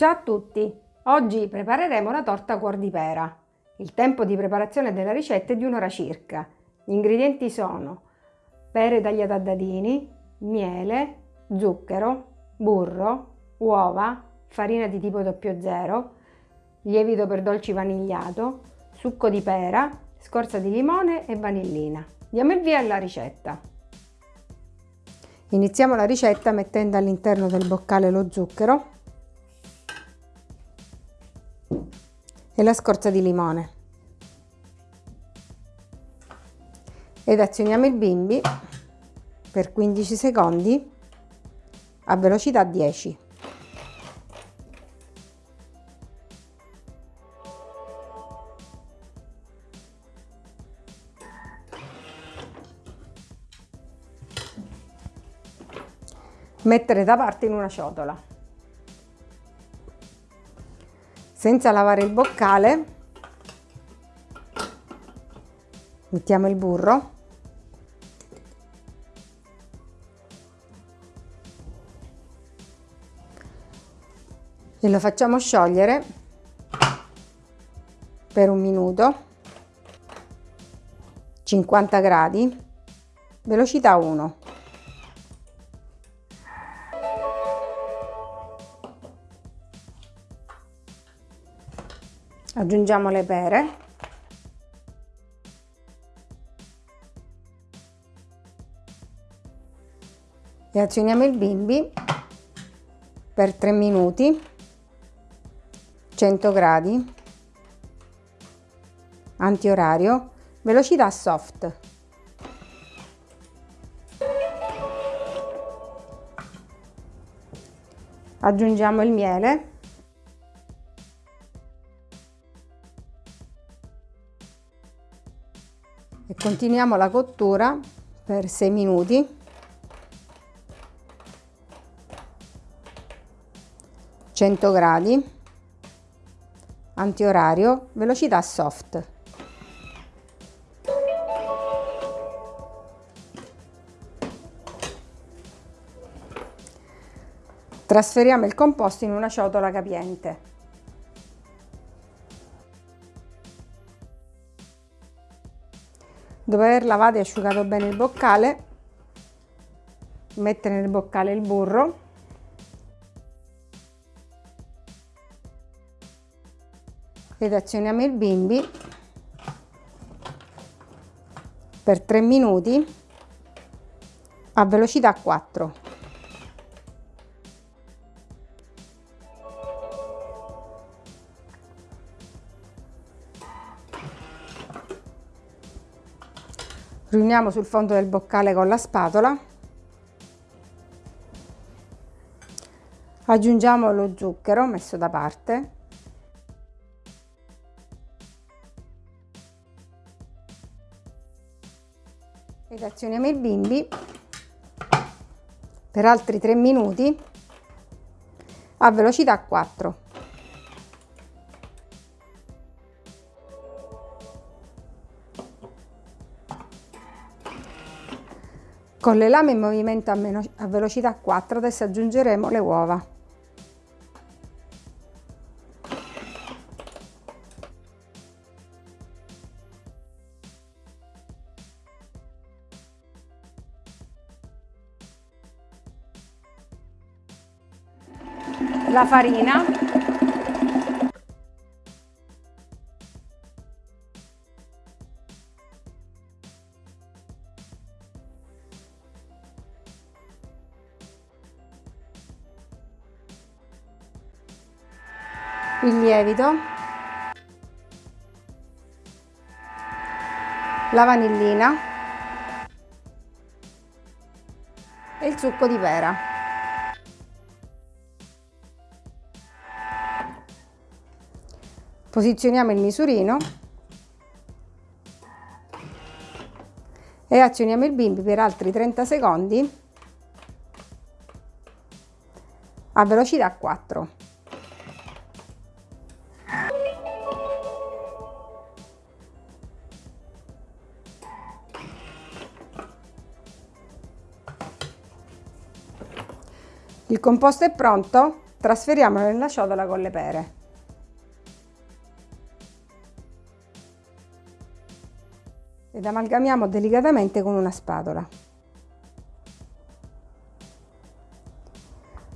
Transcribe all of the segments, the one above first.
Ciao a tutti! Oggi prepareremo la torta cuor di pera. Il tempo di preparazione della ricetta è di un'ora circa. Gli ingredienti sono pere tagliate a dadini, miele, zucchero, burro, uova, farina di tipo 00, lievito per dolci vanigliato, succo di pera, scorza di limone e vanillina. Diamo il via alla ricetta. Iniziamo la ricetta mettendo all'interno del boccale lo zucchero e la scorza di limone. Ed azioniamo il bimbi per 15 secondi a velocità 10. Mettere da parte in una ciotola. Senza lavare il boccale mettiamo il burro. E lo facciamo sciogliere per un minuto. 50 gradi. Velocità 1 aggiungiamo le pere e azioniamo il bimbi per 3 minuti 100 gradi, antiorario, velocità soft. Aggiungiamo il miele. E continuiamo la cottura per 6 minuti. gradi antiorario, velocità soft. Trasferiamo il composto in una ciotola capiente. Dopo aver lavato e asciugato bene il boccale, mettere nel boccale il burro ed azioniamo il bimbi per 3 minuti a velocità 4. Riuniamo sul fondo del boccale con la spatola. Aggiungiamo lo zucchero messo da parte ed azioniamo il bimbi per altri 3 minuti a velocità 4. Con le lame in movimento a, velocità 4 adesso aggiungeremo le uova. la farina il lievito. La vanillina. E il succo di pera. Posizioniamo il misurino. E azioniamo il bimbi per altri 30 secondi a velocità 4. Il composto è pronto, Trasferiamolo nella ciotola con le pere. Ed amalgamiamo delicatamente con una spatola.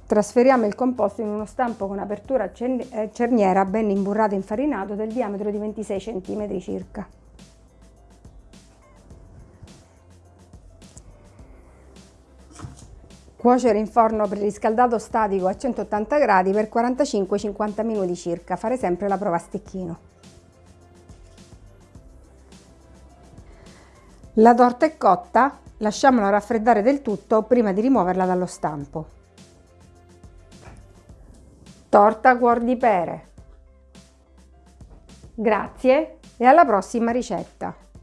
Trasferiamo il composto in uno stampo con apertura eh, cerniera ben imburrato e infarinato del diametro di 26 cm circa. Cuocere in forno preriscaldato statico a 180 gradi per 45-50 minuti circa, fare sempre la prova a stecchino. La torta è cotta, lasciamola raffreddare del tutto prima di rimuoverla dallo stampo. Torta cuor di pere. Grazie e alla prossima ricetta!